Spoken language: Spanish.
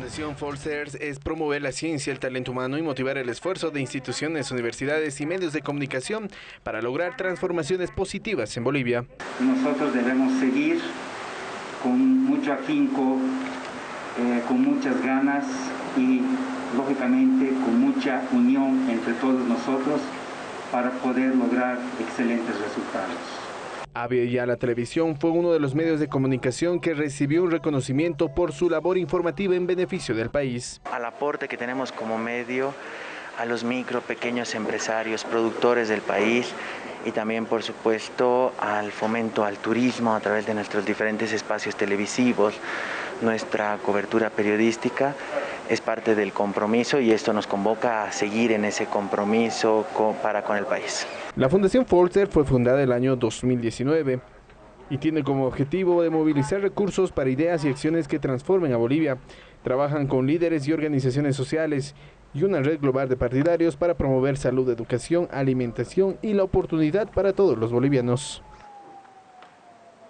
Fundación Forcers es promover la ciencia, el talento humano y motivar el esfuerzo de instituciones, universidades y medios de comunicación para lograr transformaciones positivas en Bolivia. Nosotros debemos seguir con mucho afinco, eh, con muchas ganas y lógicamente con mucha unión entre todos nosotros para poder lograr excelentes resultados. La Televisión fue uno de los medios de comunicación que recibió un reconocimiento por su labor informativa en beneficio del país. Al aporte que tenemos como medio a los micro, pequeños empresarios, productores del país y también, por supuesto, al fomento al turismo a través de nuestros diferentes espacios televisivos, nuestra cobertura periodística es parte del compromiso y esto nos convoca a seguir en ese compromiso para con el país. La Fundación Forster fue fundada el año 2019 y tiene como objetivo de movilizar recursos para ideas y acciones que transformen a Bolivia. Trabajan con líderes y organizaciones sociales y una red global de partidarios para promover salud, educación, alimentación y la oportunidad para todos los bolivianos.